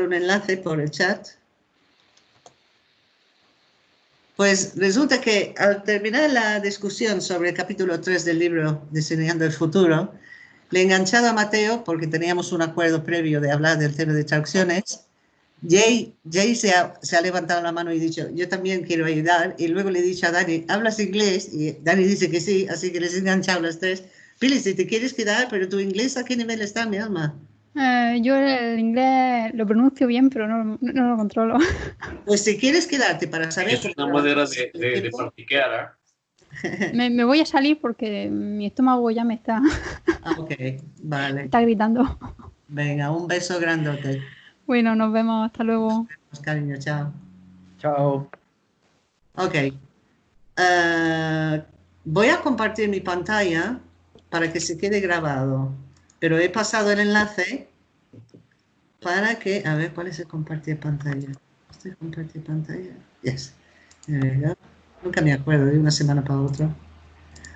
un enlace por el chat. Pues resulta que al terminar la discusión sobre el capítulo 3 del libro Diseñando el Futuro, le he enganchado a Mateo porque teníamos un acuerdo previo de hablar del tema de traducciones. Jay, Jay se, ha, se, ha, levantado la mano y dicho, yo también quiero ayudar. Y luego le he dicho a Dani, ¿hablas inglés? Y Dani dice que sí, así que les he enganchado las tres. Pili, si te quieres quedar, pero tu inglés, ¿a qué nivel está, mi alma? Eh, yo el inglés lo pronuncio bien, pero no, no, lo controlo. Pues si quieres quedarte para saber... Es una manera de, de, de practicar. ¿eh? Me, me, voy a salir porque mi estómago ya me está... Ah, ok, vale. Está gritando. Venga, un beso grandote. Bueno, nos vemos. Hasta luego. Nos vemos, cariño. Chao. Chao. Ok. Uh, voy a compartir mi pantalla para que se quede grabado pero he pasado el enlace para que, a ver, ¿cuál es el compartir pantalla? ¿Este compartir pantalla? Yes. Nunca me acuerdo de una semana para otra.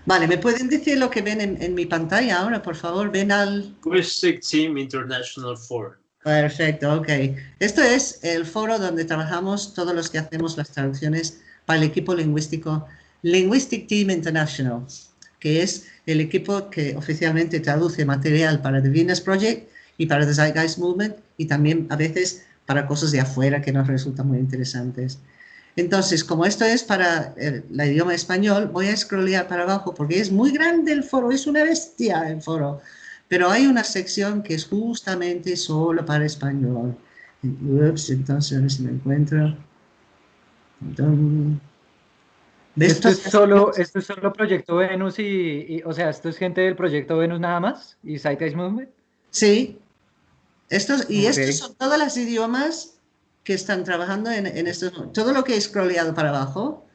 Vale, ¿me pueden decir lo que ven en, en mi pantalla ahora, por favor? Ven al... Quick Team International Forum. Perfecto, ok. Esto es el foro donde trabajamos todos los que hacemos las traducciones para el equipo lingüístico Linguistic Team International que es el equipo que oficialmente traduce material para The Venus Project y para The Zeitgeist Movement y también a veces para cosas de afuera que nos resultan muy interesantes. Entonces, como esto es para el, el, idioma español, voy a scrollear para abajo porque es muy grande el foro, es una bestia el foro. Pero hay una sección que es justamente solo para español. Ups, entonces a ver si me encuentro. Entonces, esto es, solo, esto es solo Proyecto Venus y, y, o sea, esto es gente del Proyecto Venus nada más y Zeitgeist Movement. Sí, estos, y okay. estos son todos los idiomas que están trabajando en, en estos, todo lo que he scrolleado para abajo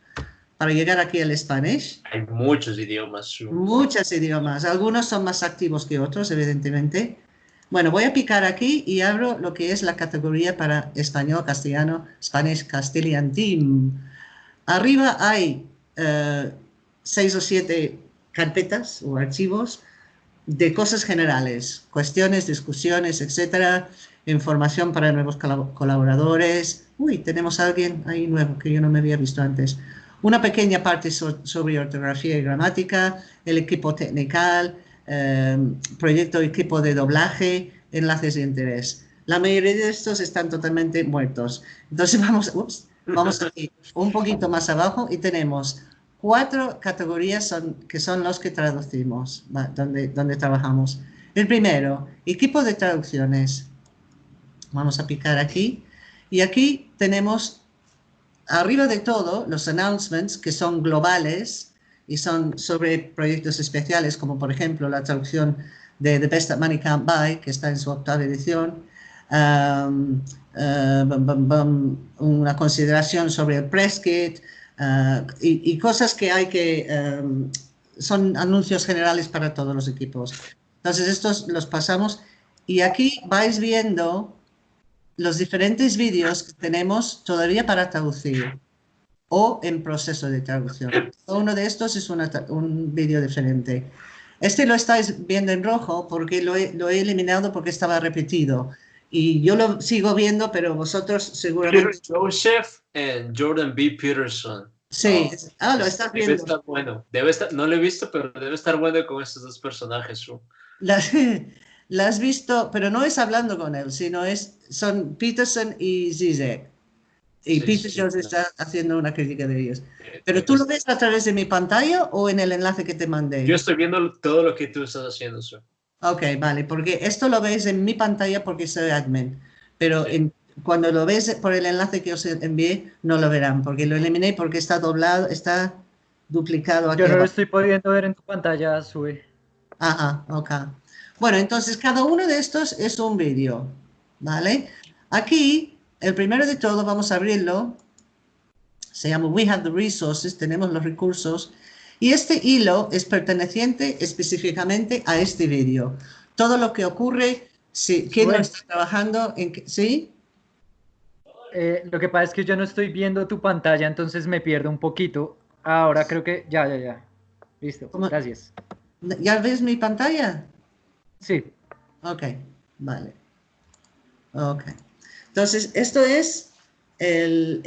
para llegar aquí al Spanish. Hay muchos idiomas. Muchos idiomas, algunos son más activos que otros, evidentemente. Bueno, voy a picar aquí y abro lo que es la categoría para español, castellano, Spanish Castilian Team. Arriba hay uh, seis o siete carpetas o archivos de cosas generales, cuestiones, discusiones, etcétera, información para nuevos colaboradores. Uy, tenemos a alguien ahí nuevo que yo no me había visto antes. Una pequeña parte so sobre ortografía y gramática, el equipo técnico, eh, proyecto equipo de doblaje, enlaces de interés. La mayoría de estos están totalmente muertos. Entonces vamos, vamos aquí un poquito más abajo y tenemos cuatro categorías son, que son los que traducimos, donde, donde trabajamos. El primero, equipo de traducciones. Vamos a picar aquí. Y aquí tenemos, arriba de todo, los announcements, que son globales y son sobre proyectos especiales, como por ejemplo la traducción de The Best That Money Can't Buy, que está en su octava edición. Um, uh, una consideración sobre el press Uh, y, cosas que hay que... Um, son anuncios generales para todos los equipos. Entonces estos los pasamos y aquí vais viendo los diferentes vídeos que tenemos todavía para traducir o en proceso de traducción. Uno de estos es un vídeo diferente. Este lo estáis viendo en rojo porque lo he, lo he, eliminado porque estaba repetido. Y yo lo sigo viendo, pero vosotros seguramente... Peter Joseph and Jordan B. Peterson. Sí, oh, ah, lo estás viendo. Debe estar bueno. Debe estar, no lo he visto, pero debe estar bueno con estos dos personajes. La, la, has visto, pero no es hablando con él, sino es son Peterson y Zizek. Y sí, Peterson sí, está no. haciendo una crítica de ellos. Eh, ¿Pero tú lo ves a través de mi pantalla o en el enlace que te mandé? Yo estoy viendo todo lo que tú estás haciendo. Su. Ok, vale, porque esto lo ves en mi pantalla porque soy admin. Pero sí. en cuando lo ves por el enlace que os envié, no lo verán, porque lo eliminé porque está doblado, está duplicado. Aquí Yo no lo estoy pudiendo ver en tu pantalla, sube. Ajá, ok. Bueno, entonces cada uno de estos es un vídeo, ¿vale? Aquí, el primero de todo, vamos a abrirlo. Se llama We Have the Resources, tenemos los recursos. Y este hilo es perteneciente específicamente a este vídeo. Todo lo que ocurre, si, quién bueno. no está trabajando, en, ¿sí? Eh, lo que pasa es que yo no estoy viendo tu pantalla, entonces me pierdo un poquito. Ahora creo que ya, ya, ya. Listo, ¿Cómo? gracias. ¿Ya ves mi pantalla? Sí. Ok, vale. Ok. Entonces, esto es el,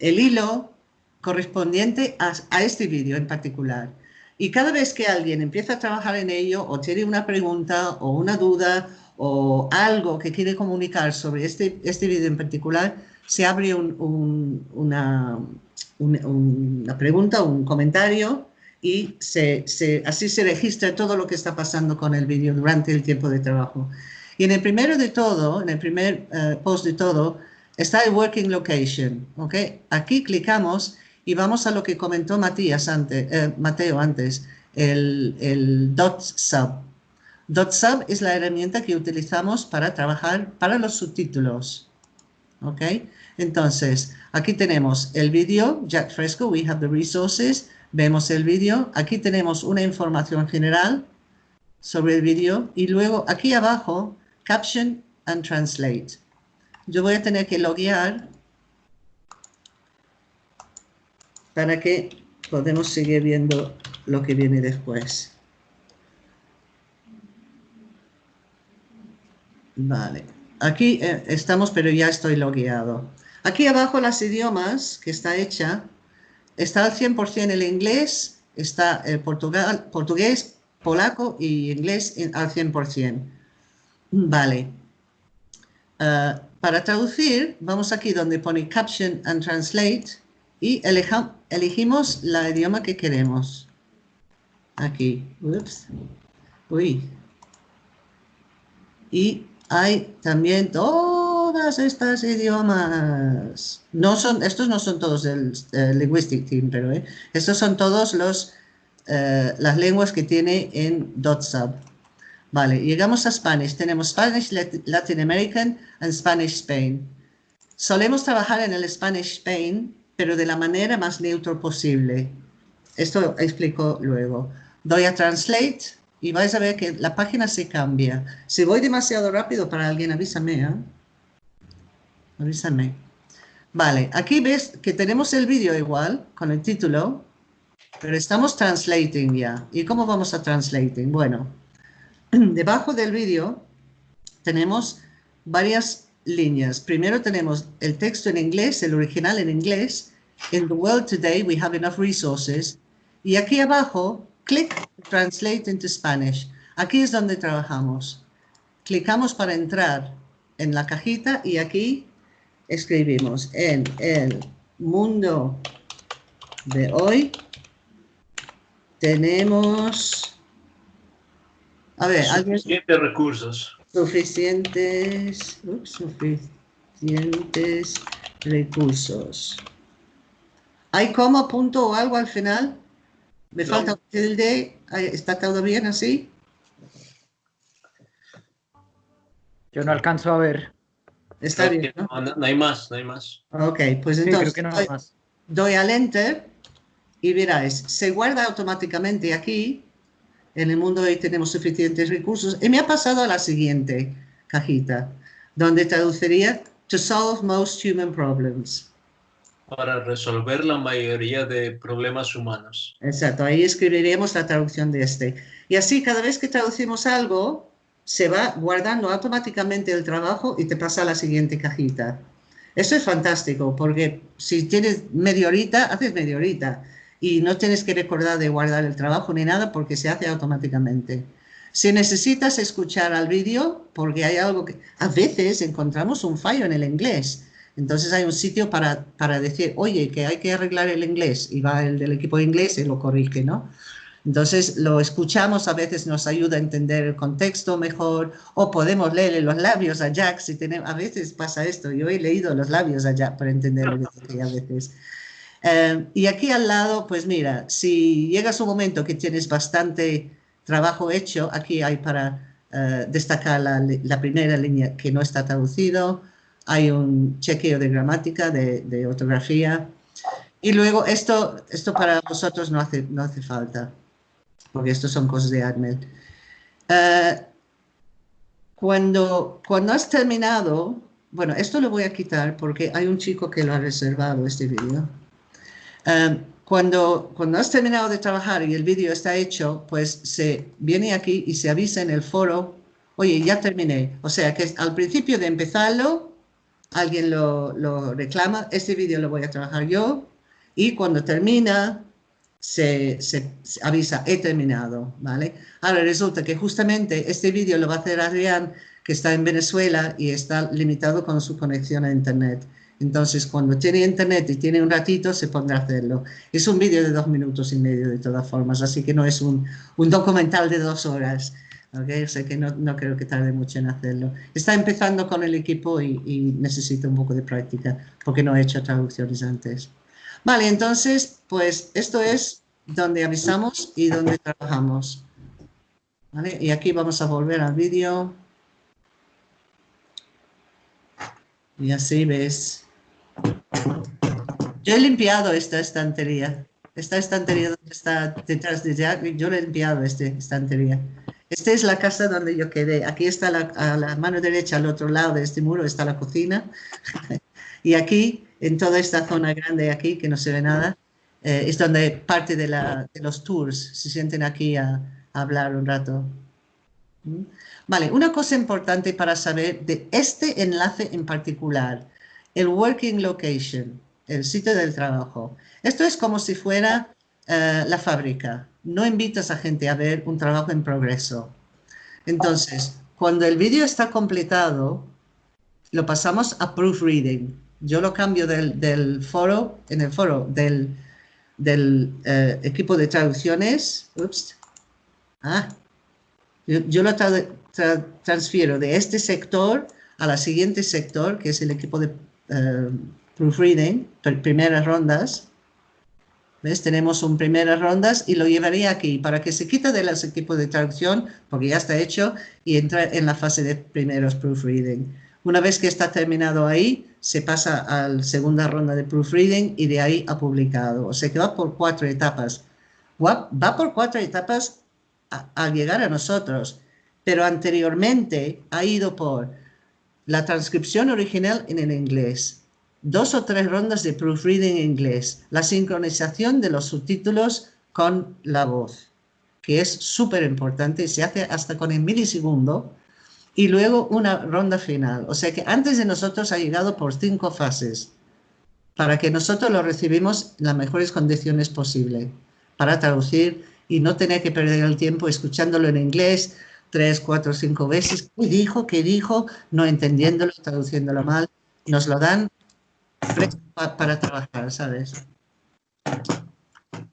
hilo correspondiente a, este vídeo en particular. Y cada vez que alguien empieza a trabajar en ello o tiene una pregunta o una duda o algo que quiere comunicar sobre este, este vídeo en particular, se abre una, una pregunta, un comentario y se, así se registra todo lo que está pasando con el vídeo durante el tiempo de trabajo. Y en el primero de todo, en el primer eh, post de todo, está el working location. ¿okay? Aquí clicamos y vamos a lo que comentó Matías antes, eh, Mateo antes, el, el dot sub. Dot sub es la herramienta que utilizamos para trabajar para los subtítulos. ¿ok? Entonces, aquí tenemos el vídeo, Jack Fresco, we have the resources, Vemos el vídeo. Aquí tenemos una información general sobre el vídeo. Y luego aquí abajo, Caption and Translate. Yo voy a tener que loguear para que podamos seguir viendo lo que viene después. Vale. Aquí eh, estamos, pero ya estoy logueado. Aquí abajo las idiomas que está hecha está al 100% el inglés, está el portugués, polaco y inglés al 100%. Vale. Ah, para traducir, vamos aquí donde pone Caption and Translate y elegimos la idioma que queremos. Aquí. Ups. Uy. Y hay también todas estas idiomas. No son, estos no son todos del Linguistic Team, pero eh, estos son todos los, eh, las lenguas que tiene en DotSub. Vale, llegamos a Spanish. Tenemos Spanish Latin American and Spanish Spain. Solemos trabajar en el Spanish Spain, pero de la manera más neutral posible. Esto explico luego. Doy a Translate y vais a ver que la página se cambia. Si voy demasiado rápido para alguien, avísame. ¿eh? Avísame. Vale, aquí ves que tenemos el vídeo igual, con el título, pero estamos translating ya. ¿Y cómo vamos a translating? Bueno, debajo del vídeo tenemos varias líneas. Primero tenemos el texto en inglés, el original en inglés. In the world today we have enough resources. Y aquí abajo Click Translate into Spanish. Aquí es donde trabajamos. Clicamos para entrar en la cajita y aquí escribimos en el mundo de hoy tenemos a ver suficientes recursos suficientes suficientes recursos hay como punto o algo al final me falta un tilde. ¿Está todo bien así? Yo no alcanzo a ver. Está bien, ¿no? ¿no? hay más, no hay más. Ok, pues entonces doy, al Enter y verás, se guarda automáticamente aquí. En el mundo hoy tenemos suficientes recursos. Y me ha pasado a la siguiente cajita, donde traduciría To solve most human problems para resolver la mayoría de problemas humanos. Exacto, ahí escribiremos la traducción de este. Y así cada vez que traducimos algo, se va guardando automáticamente el trabajo y te pasa a la siguiente cajita. Eso es fantástico, porque si tienes media horita, haces media horita y no tienes que recordar de guardar el trabajo ni nada porque se hace automáticamente. Si necesitas escuchar al vídeo, porque hay algo que... A veces encontramos un fallo en el inglés entonces hay un sitio para, para, decir, oye, que hay que arreglar el inglés, y va el del equipo inglés y lo corrige, ¿no? Entonces lo escuchamos, a veces nos ayuda a entender el contexto mejor, o podemos leerle los labios a Jack, si tenemos, a veces pasa esto, yo he leído los labios a Jack para entender lo que a veces. Eh, y aquí al lado, pues mira, si llegas un momento que tienes bastante trabajo hecho, aquí hay para eh, destacar la, la primera línea que no está traducido, hay un chequeo de gramática, de, ortografía. Y luego esto, esto para vosotros no hace, no hace falta, porque esto son cosas de AdMed. Eh, cuando, cuando has terminado, bueno, esto lo voy a quitar porque hay un chico que lo ha reservado este vídeo. Eh, cuando, cuando has terminado de trabajar y el vídeo está hecho, pues se viene aquí y se avisa en el foro, oye, ya terminé. O sea que al principio de empezarlo, alguien lo, lo reclama, este vídeo lo voy a trabajar yo y cuando termina se, se, avisa, he terminado, ¿vale? Ahora resulta que justamente este vídeo lo va a hacer Adrián, que está en Venezuela y está limitado con su conexión a Internet. Entonces, cuando tiene Internet y tiene un ratito, se pondrá a hacerlo. Es un vídeo de dos minutos y medio de todas formas, así que no es un, documental de dos horas. ¿okay? O sea que no, creo que tarde mucho en hacerlo. Está empezando con el equipo y, y necesita un poco de práctica, porque no he hecho traducciones antes. Vale, entonces, pues esto es donde avisamos y donde trabajamos. ¿Vale? Y aquí vamos a volver al vídeo. Y así ves. Yo he limpiado esta estantería. Esta estantería donde está detrás de Jack, yo he limpiado esta estantería. Esta es la casa donde yo quedé. Aquí está la, a la mano derecha, al otro lado de este muro, está la cocina. y aquí en toda esta zona grande aquí, que no se ve nada, eh, es donde parte de, la, de, los tours se sienten aquí a, a hablar un rato. ¿Mm? Vale, una cosa importante para saber de este enlace en particular, el working location, el sitio del trabajo. Esto es como si fuera uh, la fábrica. No invitas a gente a ver un trabajo en progreso. Entonces, cuando el vídeo está completado, lo pasamos a proofreading yo lo cambio del, del foro, en el foro del, del eh, equipo de traducciones, ups, ah, yo, lo tra transfiero de este sector a la siguiente sector, que es el equipo de uh, proofreading, primeras rondas, ¿Ves? Tenemos un primeras rondas y lo llevaría aquí para que se quite de los equipos de traducción, porque ya está hecho, y entra en la fase de primeros proofreading. Una vez que está terminado ahí, se pasa a la segunda ronda de proofreading y de ahí a publicado. O sea que va por cuatro etapas. Va, va por cuatro etapas al llegar a nosotros, pero anteriormente ha ido por la transcripción original en el inglés, dos o tres rondas de proofreading en inglés, la sincronización de los subtítulos con la voz, que es súper importante, se hace hasta con el milisegundo, y luego una ronda final. O sea que antes de nosotros ha llegado por cinco fases para que nosotros lo recibimos en las mejores condiciones posible para traducir y no tener que perder el tiempo escuchándolo en inglés tres, cuatro, cinco veces. ¿Qué dijo? ¿Qué dijo? No entendiéndolo, traduciéndolo mal. Nos lo dan para trabajar, ¿sabes?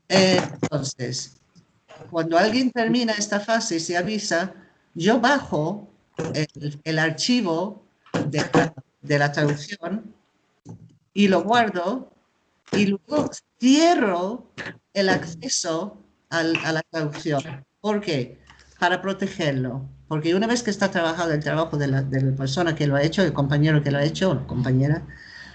Entonces, cuando alguien termina esta fase y se avisa, yo bajo el, archivo de la, traducción y lo guardo y luego cierro el acceso a la traducción. ¿Por qué? Para protegerlo. Porque una vez que está trabajado el trabajo de la, persona que lo ha hecho, el compañero que lo ha hecho, o la compañera,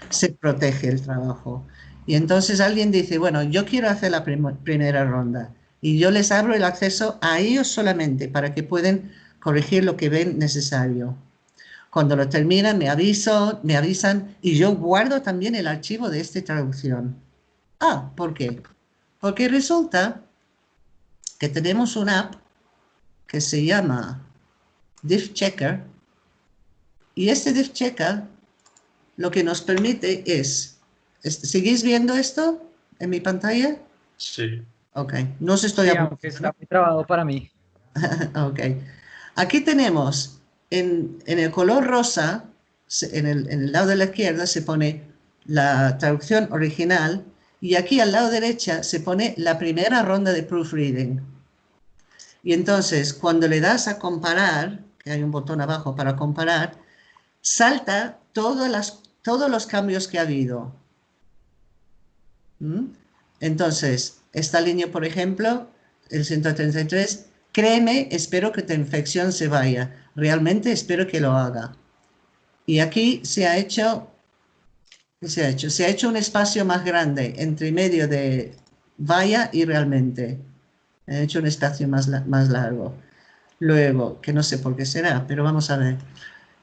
se protege el trabajo. Y entonces alguien dice, bueno, yo quiero hacer la prim primera ronda y yo les abro el acceso a ellos solamente para que puedan corregir lo que ven necesario. Cuando lo terminan, me, aviso, me avisan y yo guardo también el archivo de esta traducción. Ah, ¿por qué? Porque resulta que tenemos una app que se llama Diff Checker y este Diff Checker lo que nos permite es, ¿seguís viendo esto en mi pantalla? Sí. Ok, no se estoy... Sí, aunque está muy trabado para mí. ok. Aquí tenemos en, en el color rosa, en el, en el, lado de la izquierda se pone la traducción original y aquí al lado derecha se pone la primera ronda de proofreading. Y entonces cuando le das a comparar, que hay un botón abajo para comparar, salta todos los cambios que ha habido. ¿Mm? Entonces, esta línea, por ejemplo, el 133, Créeme, espero que tu infección se vaya. Realmente espero que lo haga. Y aquí se ha hecho, ¿qué se ha hecho? Se ha hecho un espacio más grande entre medio de vaya y realmente. He hecho un espacio más, más largo. Luego, que no sé por qué será, pero vamos a ver.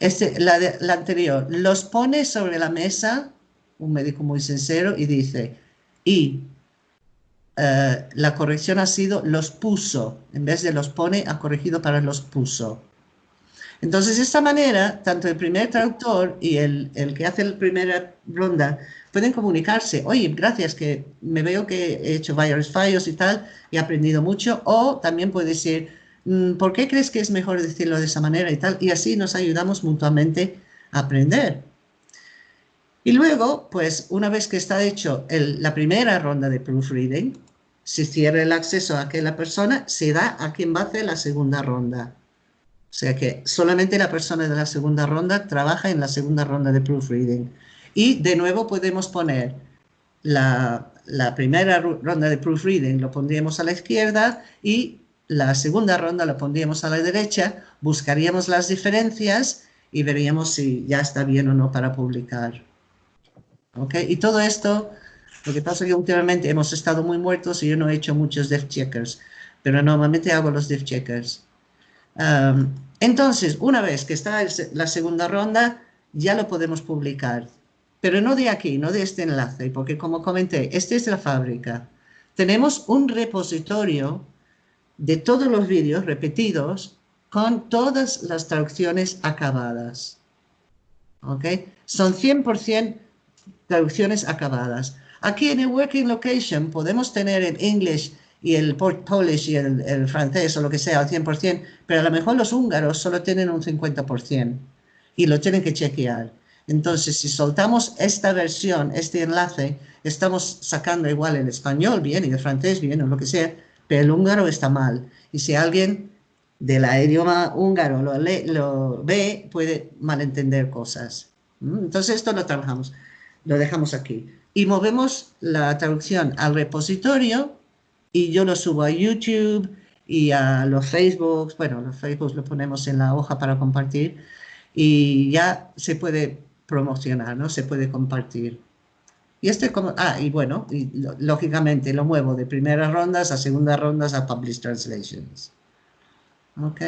Este, la, de, la anterior, los pone sobre la mesa, un médico muy sincero, y dice, y Uh, la corrección ha sido los puso, en vez de los pone, ha corregido para los puso. Entonces, de esta manera, tanto el primer traductor y el, el que hace la primera ronda pueden comunicarse. Oye, gracias, que me veo que he hecho varios fallos y tal, he aprendido mucho. O también puede decir, mm, ¿por qué crees que es mejor decirlo de esa manera y tal? Y así nos ayudamos mutuamente a aprender. Y luego, pues una vez que está hecho la primera ronda de proofreading, se cierra el acceso a aquella persona, se da a quien va a hacer la segunda ronda. O sea que solamente la persona de la segunda ronda trabaja en la segunda ronda de proofreading. Y de nuevo podemos poner la, primera ronda de proofreading, lo pondríamos a la izquierda y la segunda ronda lo pondríamos a la derecha, buscaríamos las diferencias y veríamos si ya está bien o no para publicar. ¿Okay? Y todo esto, lo que pasa es que últimamente hemos estado muy muertos y yo no he hecho muchos def checkers, pero normalmente hago los def checkers entonces, una vez que está la segunda ronda, ya lo podemos publicar. Pero no de aquí, no de este enlace, porque como comenté, este es la fábrica. Tenemos un repositorio de todos los vídeos repetidos con todas las traducciones acabadas. ¿Ok? Son 100% traducciones acabadas. Aquí en el Working Location podemos tener en English y el Polish y el, francés o lo que sea al 100%, pero a lo mejor los húngaros solo tienen un 50% y lo tienen que chequear. Entonces, si soltamos esta versión, este enlace, estamos sacando igual el español bien y el francés bien o lo que sea, pero el húngaro está mal. Y si alguien del idioma húngaro lo, lo ve, puede malentender cosas. ¿Mm? Entonces, esto lo trabajamos, lo dejamos aquí. Y movemos la traducción al repositorio y yo lo subo a YouTube y a los Facebooks, bueno, los Facebooks lo ponemos en la hoja para compartir y ya se puede promocionar, ¿no? Se puede compartir. Y este como, ah, y bueno, y lógicamente lo muevo de primeras rondas a segundas rondas a Published Translations. ¿Ok?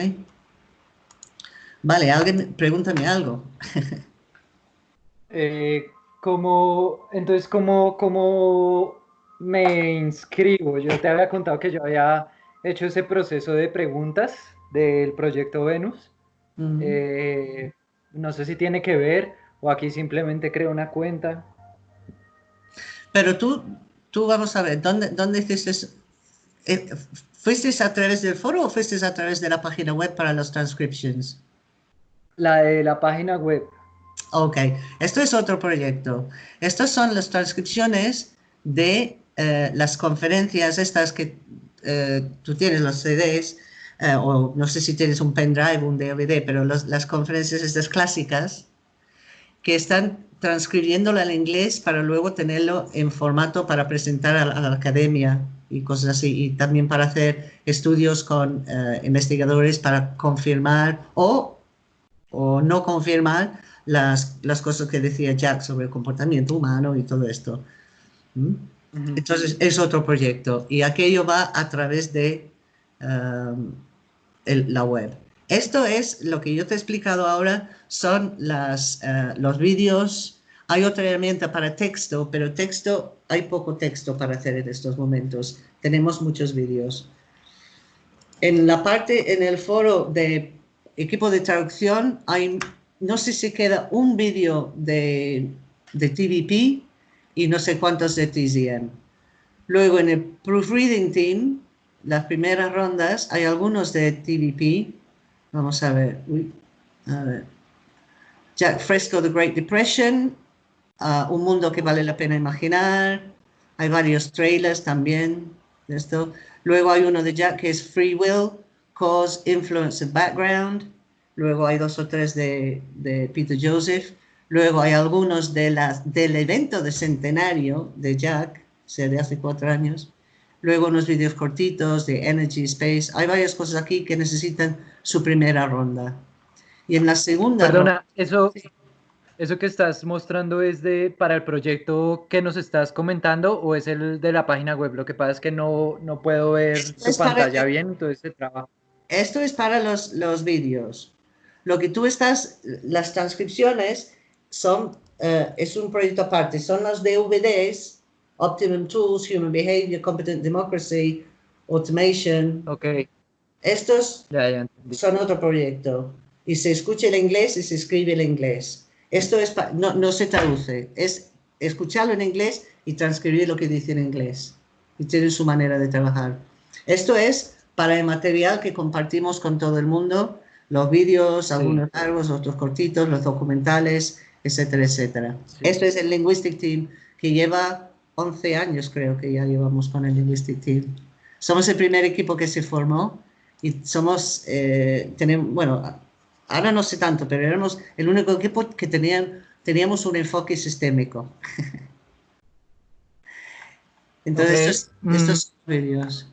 Vale, alguien, pregúntame algo. eh, como, entonces, como, como me inscribo? Yo te había contado que yo había hecho ese proceso de preguntas del proyecto Venus. Eh, no sé si tiene que ver o aquí simplemente creo una cuenta. Pero tú, tú vamos a ver, ¿dónde, dónde hiciste? Eh, ¿Fuiste a través del foro o fuiste a través de la página web para las transcriptions? La de la página web. Ok, esto es otro proyecto. Estas son las transcripciones de eh, las conferencias estas que eh, tú tienes los CDs, eh, o no sé si tienes un pendrive, un DVD, pero las conferencias estas clásicas que están transcribiéndolo al inglés para luego tenerlo en formato para presentar a, la academia y cosas así, y también para hacer estudios con investigadores para confirmar o, o no confirmar las, las, cosas que decía Jack sobre el comportamiento humano y todo esto. ¿Mm? Entonces es otro proyecto y aquello va a través de um, la web. Esto es lo que yo te he explicado ahora, son uh, los vídeos. Hay otra herramienta para texto, pero texto, hay poco texto para hacer en estos momentos. Tenemos muchos vídeos. En la parte, en el foro de equipo de traducción, hay, no sé si queda un vídeo de, de TVP, y no sé cuántos de TZM. Luego en el Proofreading Team, las primeras rondas, hay algunos de TVP. Vamos a ver. Jack Fresco, The Great Depression, uh, Un mundo que vale la pena imaginar. Hay varios trailers también de esto. Luego hay uno de Jack que es Free Will, Cause, Influence and Background. Luego hay dos o tres de, de Peter Joseph. Luego hay algunos de las, del evento de centenario de Jack, o sea, de hace cuatro años. Luego unos vídeos cortitos de Energy Space. Hay varias cosas aquí que necesitan su primera ronda. Y en la segunda... Perdona, eso, eso que estás mostrando es de para el proyecto que nos estás comentando o es el de la página web. Lo que pasa es que no, no puedo ver tu pantalla bien, entonces se trabaja. Esto es para los, los vídeos. Lo que tú estás, las transcripciones son, uh, es un proyecto aparte, son los DVDs, Optimum Tools, Human Behavior, Competent Democracy, Automation. Ok. Estos son otro proyecto. y se escucha el inglés y se escribe el inglés. Esto es no, no se traduce, es escucharlo en inglés y transcribir lo que dice en inglés. Y tiene su manera de trabajar. Esto es para el material que compartimos con todo el mundo, los vídeos, algunos largos, otros cortitos, los documentales, etcétera, etcétera. Esto es el Linguistic Team que lleva 11 años, creo que ya llevamos con el Linguistic Team. Somos el primer equipo que se formó y somos, eh, tenemos, bueno, ahora no sé tanto, pero éramos el único equipo que tenían, teníamos un enfoque sistémico. Entonces, estos, mm. vídeos.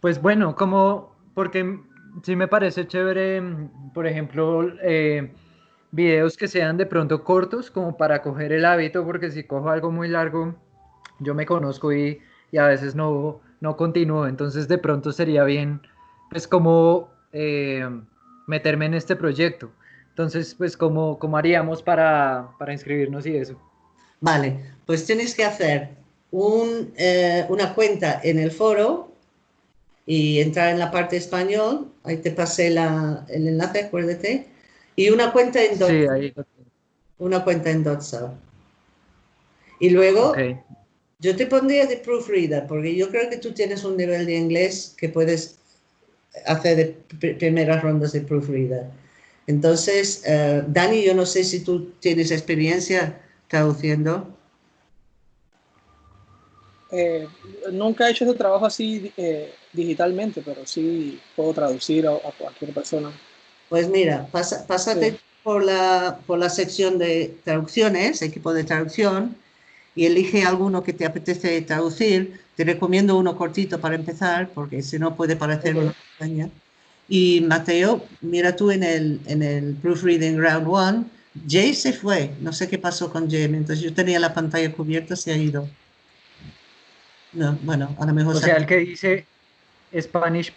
Pues bueno, como, porque sí me parece chévere, por ejemplo, eh, videos que sean de pronto cortos, como para coger el hábito, porque si cojo algo muy largo, yo me conozco y, a veces no, no continúo, entonces de pronto sería bien, pues como eh, meterme en este proyecto. Entonces, pues, ¿cómo, cómo haríamos para, para inscribirnos y eso? Vale, pues tienes que hacer un, eh, una cuenta en el foro y entrar en la parte español, ahí te pasé la, el enlace, acuérdate, y una cuenta en Dotsa. Sí, ahí. Una cuenta en Dotsa. Y luego, yo te pondría de proofreader, porque yo creo que tú tienes un nivel de inglés que puedes hacer de primeras rondas de proofreader. Entonces, eh, Dani, yo no sé si tú tienes experiencia traduciendo? Eh, nunca he hecho ese trabajo así eh, digitalmente, pero sí puedo traducir a, cualquier persona. Pues mira, pásate por, la, por la sección de traducciones, equipo de traducción, y elige alguno que te apetece traducir. Te recomiendo uno cortito para empezar, porque si no puede parecer una montaña. Y Mateo, mira tú en el, en el Proofreading Round 1, Jay se fue, no sé qué pasó con Jay, mientras yo tenía la pantalla cubierta se ha ido. No, bueno, a lo mejor... O sea, el que dice Spanish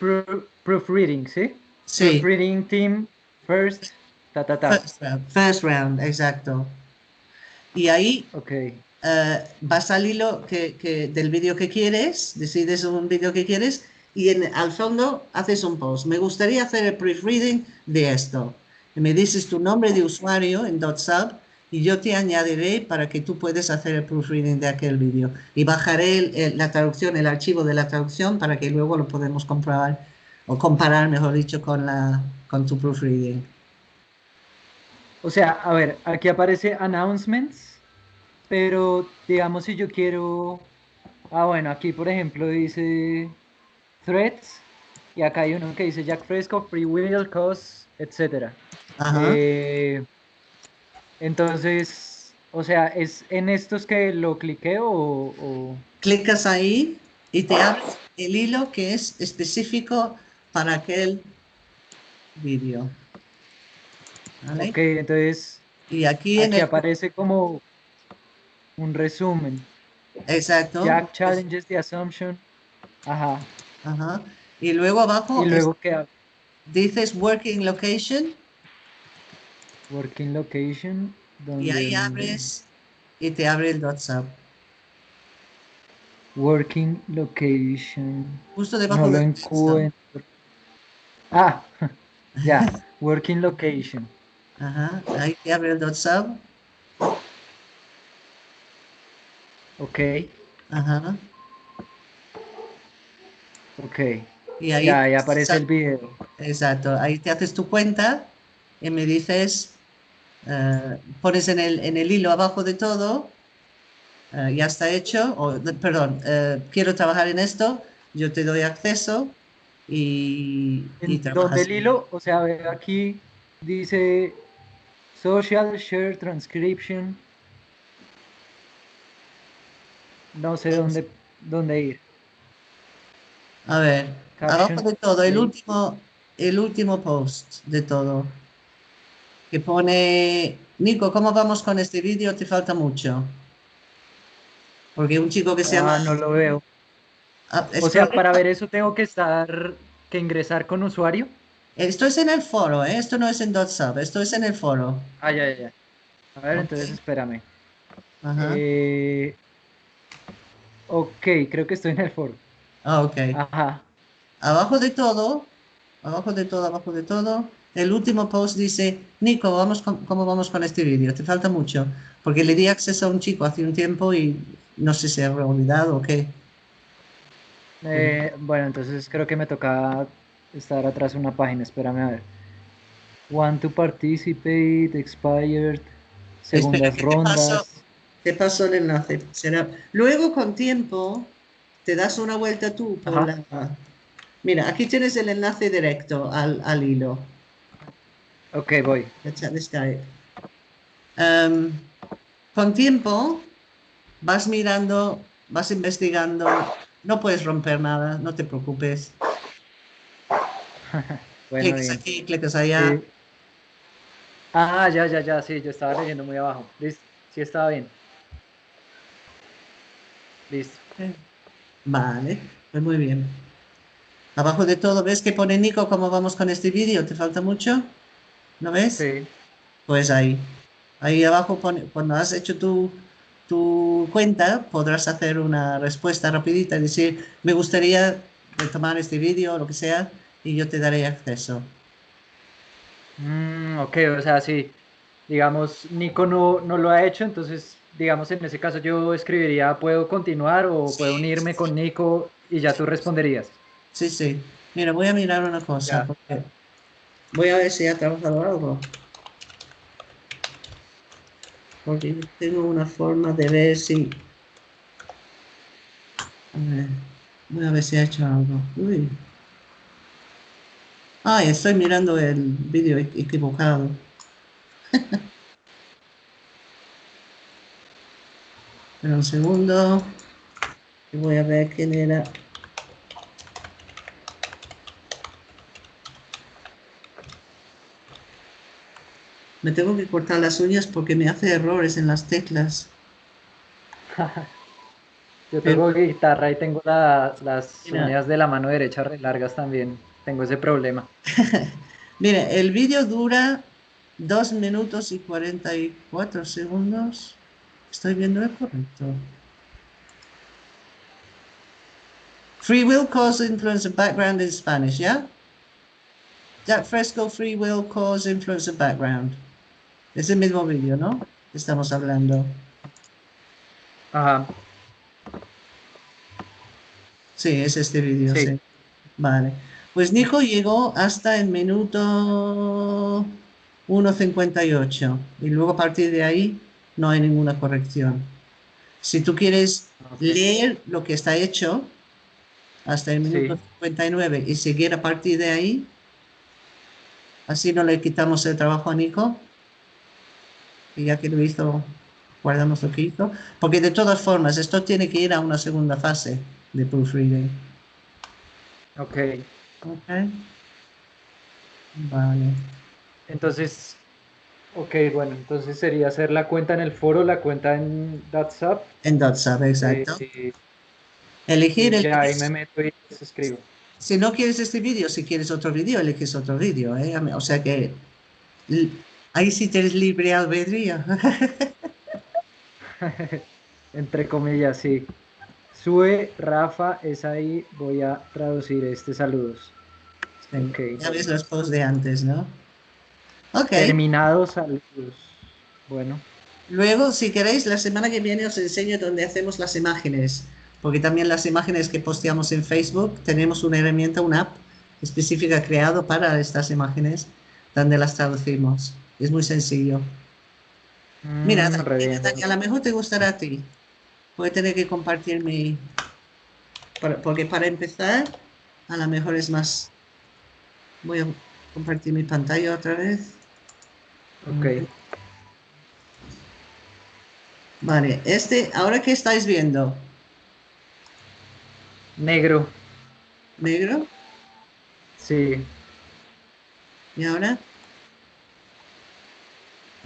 Proofreading, ¿sí? Sí. Proofreading Team First, ta, ta, ta. First round, exacto. Y ahí okay. Uh, vas al hilo que, que, del vídeo que quieres, decides un vídeo que quieres y en, al fondo haces un post. Me gustaría hacer el proofreading de esto me dices tu nombre de usuario en .sub y yo te añadiré para que tú puedas hacer el proofreading de aquel vídeo. Y bajaré la traducción, el archivo de la traducción para que luego lo podamos comprobar o comparar, mejor dicho, con, la, con tu proofreading. O sea, a ver, aquí aparece announcements, pero digamos si yo quiero... Ah, bueno, aquí por ejemplo dice threads y acá hay uno que dice Jack Fresco, Free Will, Cost, etcétera. Eh, entonces, o sea, ¿es en estos que lo cliqueo o, Clicas ahí y te abre el hilo que es específico para aquel vídeo. Ok, entonces y aquí, en aparece como un resumen. Exacto. Jack challenges the assumption. Ajá. Ajá. Y luego abajo ¿Y luego qué? dices working location Working location. y ahí abres y te abre el WhatsApp. Working location. Justo debajo no lo Ah, ya. Working location. Ajá. Ahí te abre el WhatsApp. Ok. Ajá. Ok. Y ahí, ya, ahí aparece el video. Exacto. Ahí te haces tu cuenta y me dices eh, pones en el, en el hilo abajo de todo, eh, ya está hecho, o, perdón, eh, quiero trabajar en esto, yo te doy acceso y, y Donde el hilo, o sea, aquí dice social share transcription. No sé dónde, dónde ir. A ver, abajo de todo, el último, el último post de todo que pone, Nico, ¿cómo vamos con este vídeo? Te falta mucho. Porque un chico que se llama... Ah, no lo veo. Ah, o sea, para ver eso tengo que estar, que ingresar con usuario. Esto es en el foro, ¿eh? esto no es en .sub, esto es en el foro. Ah, ya, ya. A ver, entonces espérame. Ajá. Eh, ok, creo que estoy en el foro. Ah, ok. Ajá. Abajo de todo, abajo de todo, abajo de todo. El último post dice, Nico, vamos con- ¿cómo vamos con este vídeo? Te falta mucho. Porque le di acceso a un chico hace un tiempo y no sé si ha olvidado o qué. Eh, bueno, entonces creo que me toca estar atrás de una página. Espérame a ver. Want to participate, expired, segundas Espera, ¿qué te pasó? rondas. Te paso el enlace. Será... Luego, con tiempo, te das una vuelta tú por la... Mira, aquí tienes el enlace directo al, al hilo. Ok, voy. Em, con tiempo vas mirando, vas investigando, no puedes romper nada, no te preocupes. Bueno, aquí, clicas allá. Sí. Ah, ya, ya, ya, sí, yo estaba leyendo muy abajo. Listo, sí estaba bien. Listo. Vale, pues muy bien. Abajo de todo, ¿ves que pone Nico cómo vamos con este vídeo? ¿Te falta mucho? ¿No ves? Sí. Pues ahí. Ahí abajo pone, cuando has hecho tu, tu cuenta, podrás hacer una respuesta rapidita y decir, me gustaría retomar este vídeo o lo que sea, y yo te daré acceso. Mm, ok, o sea, sí. Digamos, Nico no, no lo ha hecho, entonces, digamos, en ese caso yo escribiría, ¿puedo continuar o Sí, puedo unirme sí, con. Nico? Y ya tú responderías. Sí, sí. Mira, voy a mirar una cosa. Ya. porque voy a ver si ha trabajado algo. Porque tengo una forma de ver si... A ver, voy a ver si ha hecho algo. Uy. Ay, estoy mirando el vídeo e- equivocado. Espera un segundo. Voy a ver quién era. Me tengo que cortar las uñas porque me hace errores en las teclas. Yo tengo guitarra y tengo la- las Mira. uñas de la mano derecha re largas también. Tengo ese problema. Mire, el vídeo dura 2 minutos y 44 segundos. Estoy viendo el correcto. Free will cause influence of background in Spanish, ¿ya? Jack Fresco, free will cause influence of background. Es el mismo vídeo, ¿no? Estamos hablando. Ajá. Sí, es este vídeo, Sí. sí. Vale. Pues Nico llegó hasta el minuto 1.58 y luego a partir de ahí no hay ninguna corrección. Si tú quieres leer lo que está hecho hasta el Sí. minuto 59 y seguir a partir de ahí, así no le quitamos el trabajo a Nico. Y ya que lo hizo, guardamos lo que hizo. Porque de todas formas, esto tiene que ir a una segunda fase de proofreading. Ok. Ok. Vale. Entonces, ok, bueno, entonces sería hacer la cuenta en el foro, la cuenta en WhatsApp. En WhatsApp, exacto. Elegir el ya ahí me meto y les escribo. Si no quieres este vídeo, si quieres otro vídeo, eliges otro vídeo. ¿eh? O sea que ahí sí tienes libre albedrío. Entre comillas, sí. Sube, Rafa, es ahí. Voy a traducir este saludos. Ok. Ya ves los posts de antes, ¿no? Ok. Terminados saludos. Bueno, Luego, si queréis, la semana que viene os enseño dónde hacemos las imágenes, porque también las imágenes que posteamos en Facebook tenemos una herramienta, una app específica creado para estas imágenes, donde las traducimos. Es muy sencillo. Mira, Mm, Dani. Dani, a lo mejor te gustará a ti. Voy a tener que compartir mi... para- Porque para empezar, a lo mejor es más... Voy a compartir mi pantalla otra vez. Ok. Vale, este, ahora que estáis viendo, Negro, negro, sí. y ahora,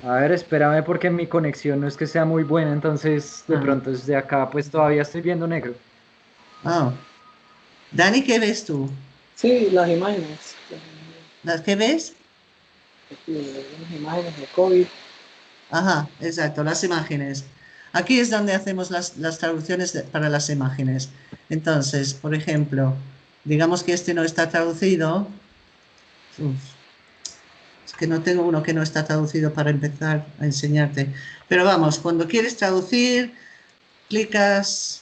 A ver, espérame porque mi conexión no es que sea muy buena, entonces de Ah. pronto desde acá pues todavía estoy viendo negro. oh. Dani, ¿qué ves tú? Sí, las imágenes. ¿Las que ves? Las imágenes de COVID. Ajá, exacto, las imágenes. Aquí es donde hacemos las, las traducciones de- para las imágenes. Entonces, por ejemplo, digamos que este no está traducido, uf, que no tengo uno que no está traducido para empezar a enseñarte. Pero vamos, cuando quieres traducir, clicas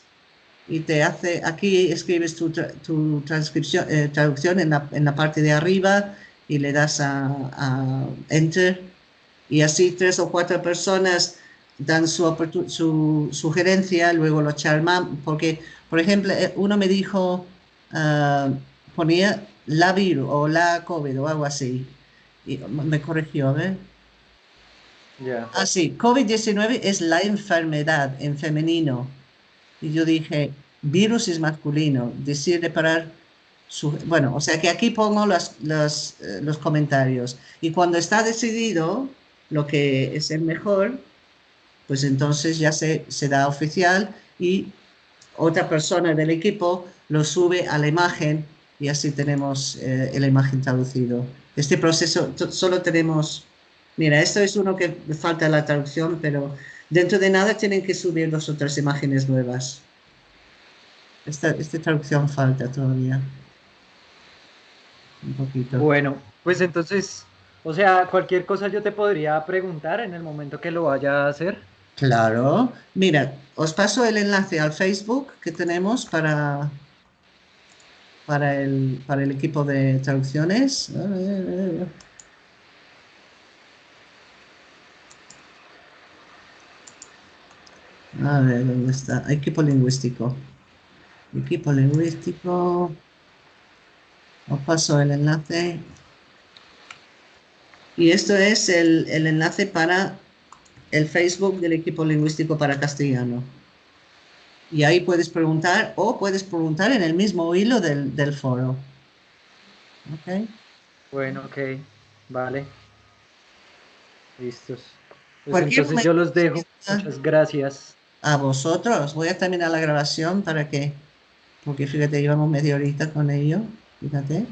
y te hace, aquí escribes tu, tu transcripción, eh, traducción en la, en la parte de arriba y le das a, Enter y así tres o cuatro personas dan su, su sugerencia, luego lo charman, porque, por ejemplo, eh, uno me dijo, ah, ponía la virus o la COVID o algo así, y me corrigió, a ver. Ya. Ah, sí, COVID-19 es la enfermedad en femenino. Y yo dije, virus es masculino, decir reparar su... Bueno, o sea que aquí pongo las- las, eh, los comentarios. Y cuando está decidido lo que es el mejor, pues entonces ya se, se da oficial y otra persona del equipo lo sube a la imagen y así tenemos eh, la imagen traducido. Este proceso solo tenemos Mira, esto es uno que falta la traducción, pero dentro de nada tienen que subir dos o tres imágenes nuevas. Esta, esta traducción falta todavía. Un poquito. Bueno, pues entonces, o sea, cualquier cosa yo te podría preguntar en el momento que lo vaya a hacer. Claro. Mira, os paso el enlace al Facebook que tenemos para, para, el, para el equipo de traducciones. A ver, ¿dónde está? Equipo lingüístico. Equipo lingüístico. Os paso el enlace. Y esto es el, el enlace para el Facebook del equipo lingüístico para castellano. Y ahí puedes preguntar o puedes preguntar en el mismo hilo del, del foro. ¿Ok? Bueno, ok, vale. Listos. Pues entonces yo los dejo. momento- Muchas gracias. A vosotros. Voy a terminar la grabación para que, porque fíjate, llevamos media horita con ello. Fíjate.